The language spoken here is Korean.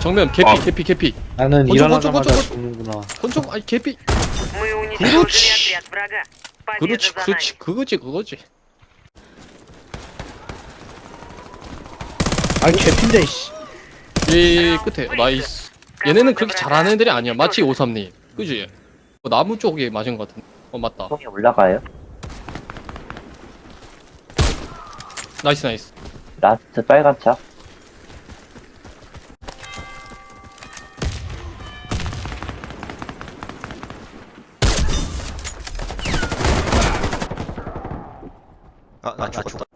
정면 개피 아. 개피 개피 나는 건져, 일어나자마자 건져, 건져. 죽는구나. 권총 아니 개피 Мы уничтожили 그렇지. отряд врага. Победа 그렇지 за нами. 그렇지 그거지 그거지 아이 개핀데 씨. 이 끝에 나이스 얘네는 그렇게 잘하는 애들이 아니야 마치 오삼님 그지 어, 나무 쪽에 맞은 것 같은데 어 맞다 총이 올라가요? 나이스 나이스 라스트 빨간 차? 아, 나 죽었다.